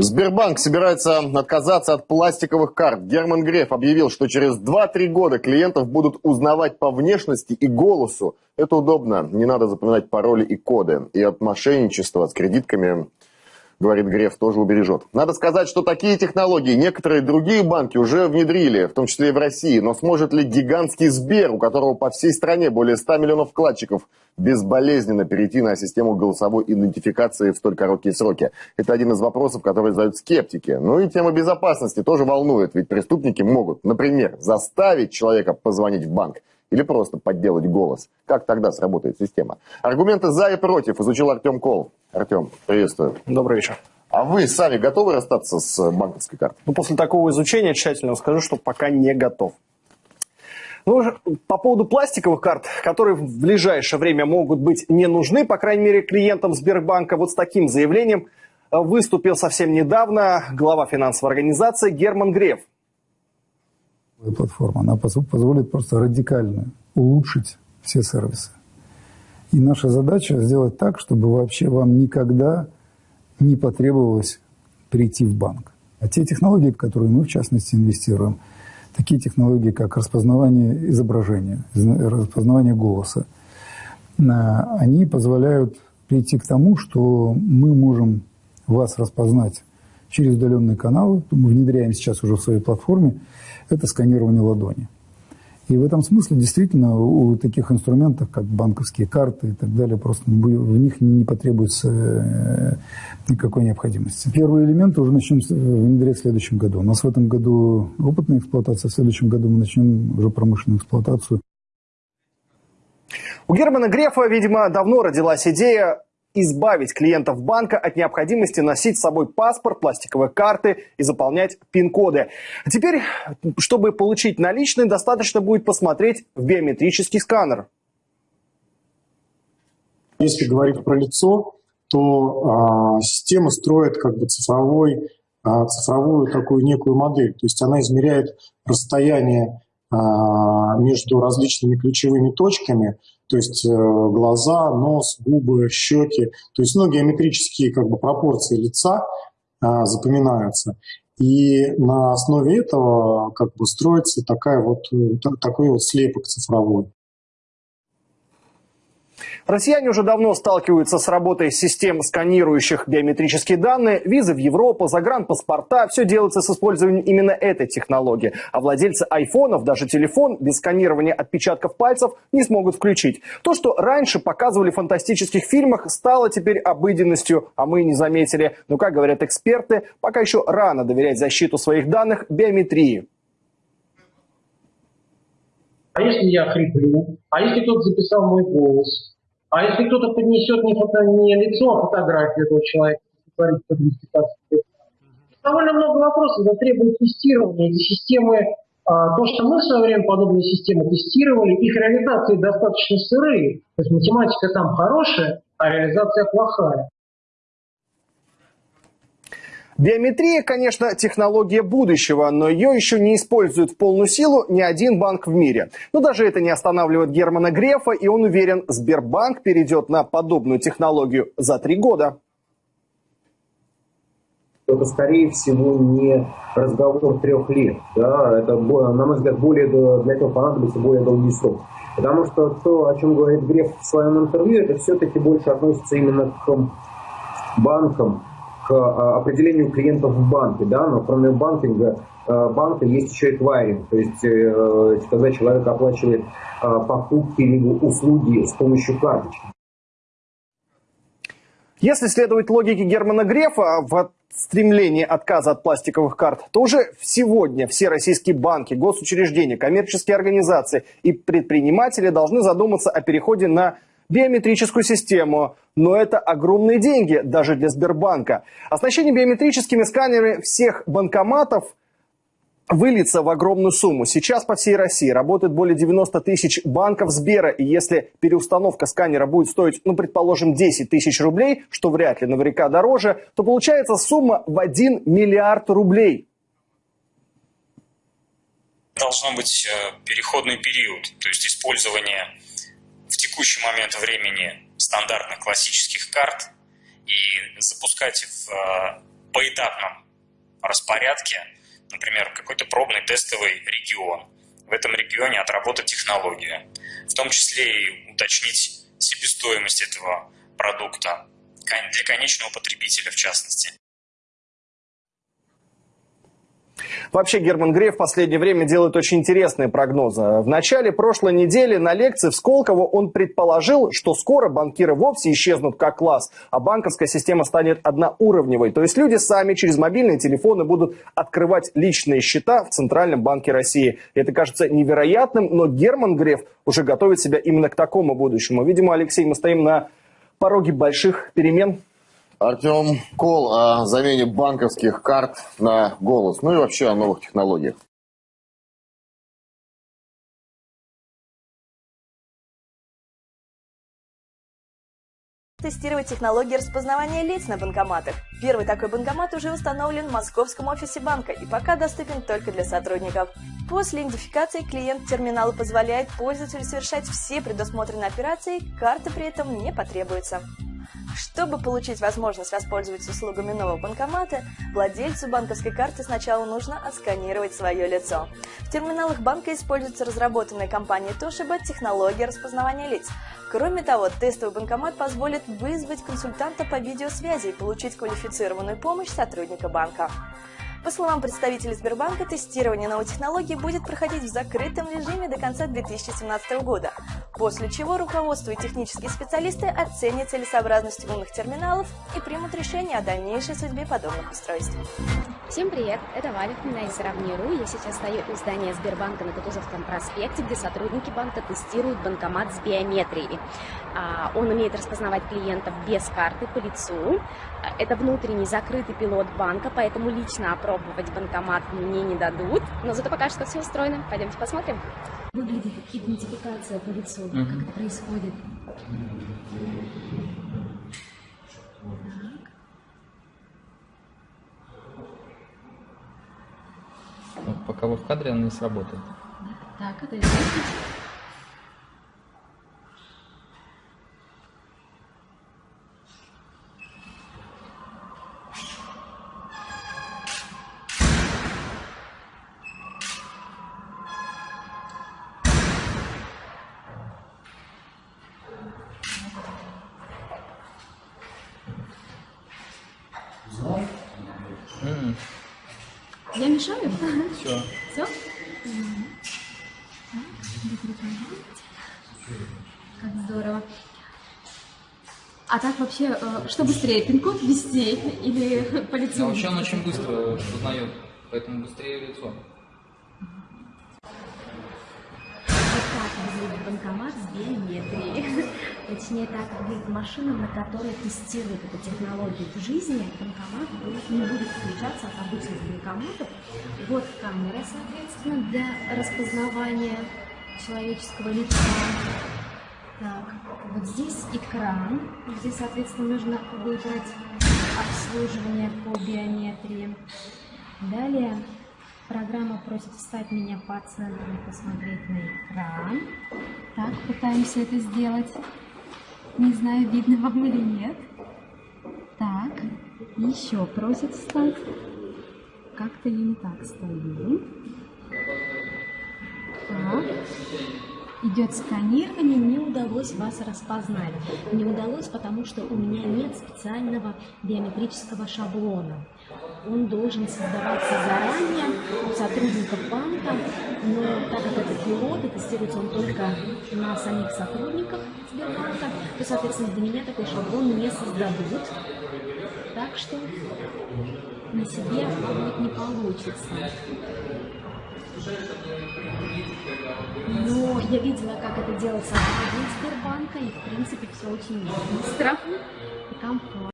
Сбербанк собирается отказаться от пластиковых карт. Герман Греф объявил, что через 2-3 года клиентов будут узнавать по внешности и голосу. Это удобно, не надо запоминать пароли и коды. И от мошенничества с кредитками говорит Греф, тоже убережет. Надо сказать, что такие технологии некоторые другие банки уже внедрили, в том числе и в России. Но сможет ли гигантский Сбер, у которого по всей стране более 100 миллионов вкладчиков, безболезненно перейти на систему голосовой идентификации в столь короткие сроки? Это один из вопросов, которые задают скептики. Ну и тема безопасности тоже волнует, ведь преступники могут, например, заставить человека позвонить в банк или просто подделать голос. Как тогда сработает система? Аргументы за и против изучил Артем Кол. Артем, приветствую. Добрый вечер. А вы сами готовы расстаться с банковской картой? Ну, после такого изучения тщательно скажу, что пока не готов. Ну, по поводу пластиковых карт, которые в ближайшее время могут быть не нужны, по крайней мере, клиентам Сбербанка, вот с таким заявлением э, выступил совсем недавно глава финансовой организации Герман Греф. Платформа, она позволит просто радикально улучшить все сервисы. И наша задача сделать так, чтобы вообще вам никогда не потребовалось прийти в банк. А те технологии, в которые мы, в частности, инвестируем, такие технологии, как распознавание изображения, распознавание голоса, они позволяют прийти к тому, что мы можем вас распознать через удаленные каналы. Мы внедряем сейчас уже в своей платформе это сканирование ладони. И в этом смысле действительно у таких инструментов, как банковские карты и так далее, просто в них не потребуется э, никакой необходимости. Первые элементы уже начнем внедрять в следующем году. У нас в этом году опытная эксплуатация, в следующем году мы начнем уже промышленную эксплуатацию. У Германа Грефа, видимо, давно родилась идея избавить клиентов банка от необходимости носить с собой паспорт, пластиковые карты и заполнять пин-коды. Теперь, чтобы получить наличные, достаточно будет посмотреть в биометрический сканер. Если говорить про лицо, то а, система строит как бы цифровой, а, цифровую такую некую модель. То есть она измеряет расстояние между различными ключевыми точками, то есть э, глаза, нос, губы, щеки, то есть ну, геометрические как бы, пропорции лица а, запоминаются. И на основе этого как бы строится такая вот, э, такой вот слепок цифровой. Россияне уже давно сталкиваются с работой систем, сканирующих биометрические данные. Визы в Европу, загранпаспорта – все делается с использованием именно этой технологии. А владельцы айфонов даже телефон без сканирования отпечатков пальцев не смогут включить. То, что раньше показывали в фантастических фильмах, стало теперь обыденностью, а мы не заметили. Но, как говорят эксперты, пока еще рано доверять защиту своих данных биометрии. А если я хриплю? А если кто-то записал мой голос? А если кто-то поднесет не, фото, не лицо, а фотографию этого человека, творит под Довольно много вопросов, это требует тестирования. Эти системы, а, то, что мы в свое время подобные системы тестировали, их реализации достаточно сырые. То есть математика там хорошая, а реализация плохая. Биометрия, конечно, технология будущего, но ее еще не использует в полную силу ни один банк в мире. Но даже это не останавливает Германа Грефа, и он уверен, Сбербанк перейдет на подобную технологию за три года. Это, скорее всего, не разговор трех лет. Да? Это, на мой взгляд, более, для этого понадобится более долгий срок. Потому что то, о чем говорит Греф в своем интервью, это все-таки больше относится именно к банкам, а, определению клиентов в банке, да, но кроме банкинга, а, банка есть еще эквайринг, то есть э, когда человек оплачивает а, покупки либо услуги с помощью карточки. Если следовать логике Германа Грефа в стремлении отказа от пластиковых карт, то уже сегодня все российские банки, госучреждения, коммерческие организации и предприниматели должны задуматься о переходе на биометрическую систему. Но это огромные деньги даже для Сбербанка. Оснащение биометрическими сканерами всех банкоматов выльется в огромную сумму. Сейчас по всей России работает более 90 тысяч банков Сбера. И если переустановка сканера будет стоить, ну, предположим, 10 тысяч рублей, что вряд ли наверняка дороже, то получается сумма в 1 миллиард рублей. Должно быть э, переходный период, то есть использование текущий момент времени стандартных классических карт и запускать в э, поэтапном распорядке, например, какой-то пробный тестовый регион. В этом регионе отработать технологию, в том числе и уточнить себестоимость этого продукта для конечного потребителя в частности. Вообще Герман Греф в последнее время делает очень интересные прогнозы. В начале прошлой недели на лекции в Сколково он предположил, что скоро банкиры вовсе исчезнут как класс, а банковская система станет одноуровневой. То есть люди сами через мобильные телефоны будут открывать личные счета в Центральном банке России. Это кажется невероятным, но Герман Греф уже готовит себя именно к такому будущему. Видимо, Алексей, мы стоим на пороге больших перемен Артем Кол о замене банковских карт на голос, ну и вообще о новых технологиях. тестировать технологии распознавания лиц на банкоматах. Первый такой банкомат уже установлен в московском офисе банка и пока доступен только для сотрудников. После идентификации клиент терминала позволяет пользователю совершать все предусмотренные операции, карты при этом не потребуется. Чтобы получить возможность воспользоваться услугами нового банкомата, владельцу банковской карты сначала нужно отсканировать свое лицо. В терминалах банка используется разработанная компанией Toshiba технология распознавания лиц. Кроме того, тестовый банкомат позволит вызвать консультанта по видеосвязи и получить квалифицированную помощь сотрудника банка. По словам представителей Сбербанка, тестирование новой технологии будет проходить в закрытом режиме до конца 2017 года, после чего руководство и технические специалисты оценят целесообразность умных терминалов и примут решение о дальнейшей судьбе подобных устройств. Всем привет, это Валя из Равниру. Я сейчас стою у здания Сбербанка на Кутузовском проспекте, где сотрудники банка тестируют банкомат с биометрией. А, он умеет распознавать клиентов без карты по лицу. Это внутренний закрытый пилот банка, поэтому лично опробовать банкомат мне не дадут. Но зато пока что все устроено. Пойдемте посмотрим. Выглядит как идентификация по лицу. Mm -hmm. Как это происходит? пока вы в кадре, она не сработает. Так, это Mm. Я мешаю? Все. Все? Как здорово. А так вообще, э, что быстрее, пин-код ввести или по лицу? Да, вообще он очень быстро узнает, поэтому быстрее лицо. Банкомат с биометрией. Точнее, так выглядит машина, на которой тестируют эту технологию в жизни. Банкомат будет, не будет отличаться от обычных банкоматов. Вот камера, соответственно, для распознавания человеческого лица. Так, вот здесь экран, где, соответственно, нужно выбрать обслуживание по биометрии. Далее Программа просит встать меня по центру и посмотреть на экран. Так, пытаемся это сделать. Не знаю, видно вам или нет. Так, еще просит встать. Как-то я не так стою. Так. Идет сканирование, не удалось вас распознать. Не удалось, потому что у меня нет специального биометрического шаблона он должен создаваться заранее у сотрудников банка, но так как это пилот и тестируется он только на самих сотрудниках Сбербанка, то, соответственно, для меня такой шаблон не создадут. Так что на себе будет не получится. Но я видела, как это делается в Сбербанка, и, в принципе, все очень быстро и комфортно.